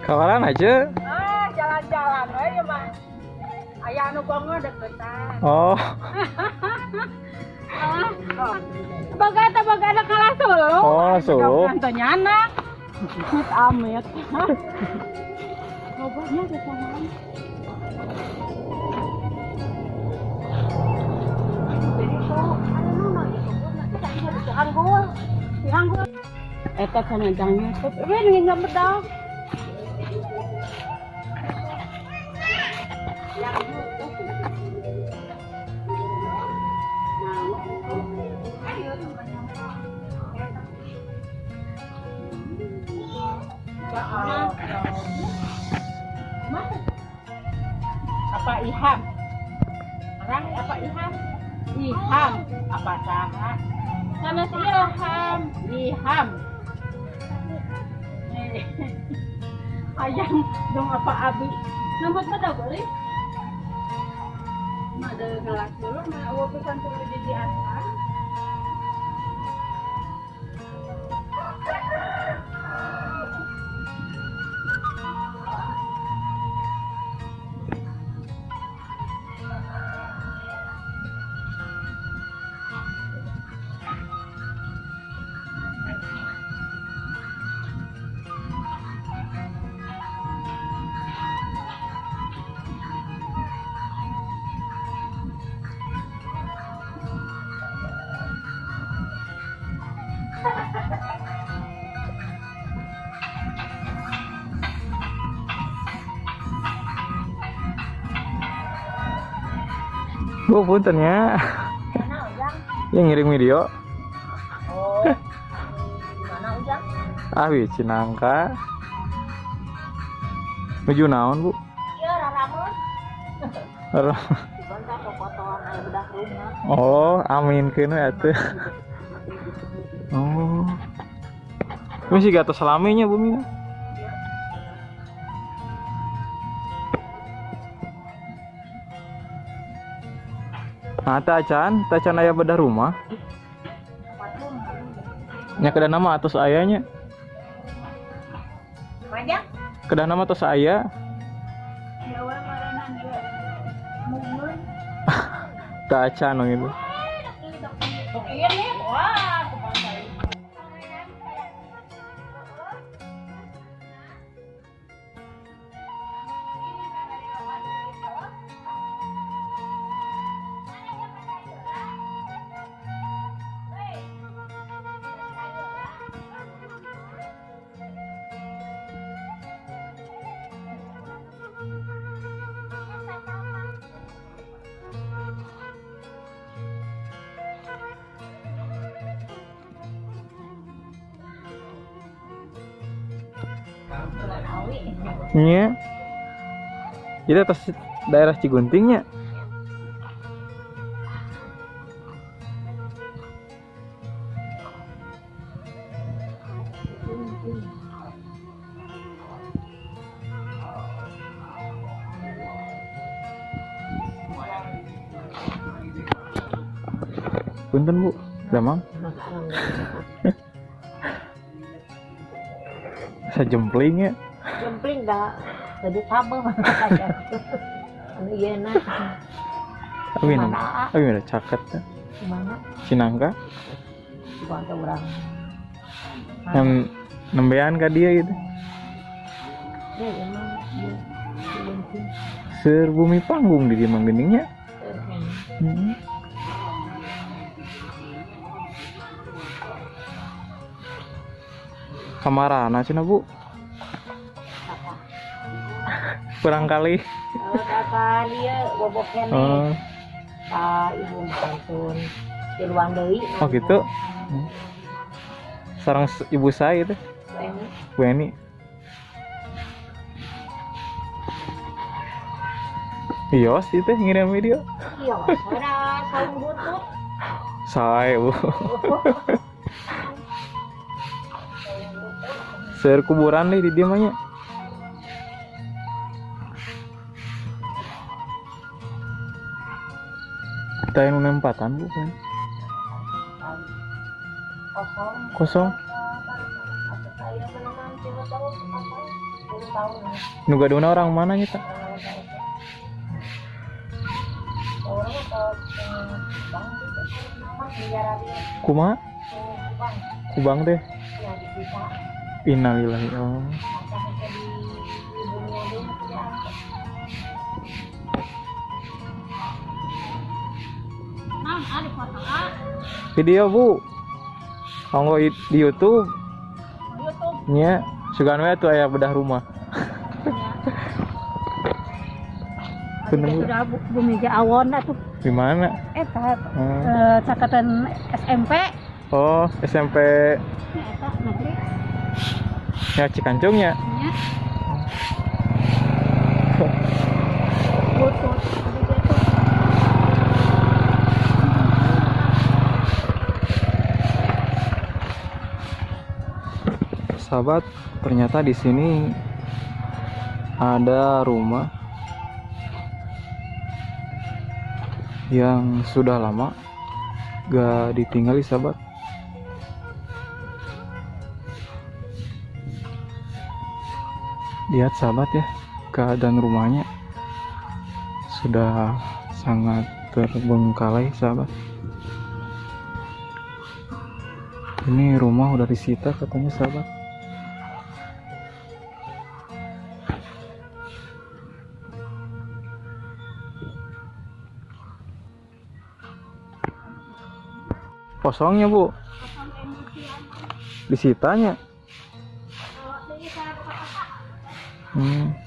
Kawalan aja. Ah, jalan-jalan aja mah. Ayah anu bongo deketan. Oh, Ah, Baga eta baga ada kalah Solo. Oh, Solo. Kantonya anak. Amit amit. Ngobrolnya ke sana. Jadi anu tadi harus dihanggul. Dihanggul. Eta panjangnya, tapi ini nggak bedal. Yang itu. apa iham orang apa iham iham apa saha nama si ilham iham Eh, ayam dong apa abi? Nomor pada boleh? Ada kelas dulu awal pesan tulis di atas bu punten ya. Yang ngirim video. oh mana ujang Ah, wi Cinangka. Menuju naon, Bu? iya bedah rumah Oh, amin kene atuh. Oh. Ini sih gatos selaminya, Bu Mina. Nah, tacan, tacan aya bedah rumah. Nya kedah nama atas ayahnya. Pajak? Kedah nama atas ayah. Ya dia. Mumun. Tacan gitu. Nih, wah, Iya. Itu atas daerah Ciguntingnya. Punten Bu, damang. Sajempling ya. Jempling dah. Jadi sama Anu iya na. Amin. Mana? Amin caket. ya. Mana? Cinangka. Ke orang. Yang nembean ke dia gitu. Ya emang. dia. Jempling. Ser bumi panggung di dia manggeningnya. Eh, Hmm. Kamarana cina bu. Kurang kali. Oh, oh gitu. Sarang ibu saya itu. Bu Eni. Iya, sih itu ngirim video. Iya. Saya bu. Ser kuburan deh di dia mahnya. Kita yang empatan bu kan. kosong. Kosong. Atau saya menanam tiga tahun apa? Dua tahun. Nu gaduna orang mana Kumaha? bang Kubang teh. Innalillahi. Oh. Video, Bu. Kanggo di YouTube YouTube. nya sugan we tuh aya bedah rumah. Bener, Bu. Sudah bu, bumi awon atuh. Di mana? Eta Hmm. eh, cakatan SMP. Oh, SMP Eta negeri. Nya Cikancungnya. Sahabat, ternyata di sini ada rumah yang sudah lama gak ditinggali sahabat. Lihat sahabat ya, keadaan rumahnya sudah sangat terbengkalai sahabat. Ini rumah udah disita katanya sahabat. Kosongnya bu, disitanya. 嗯。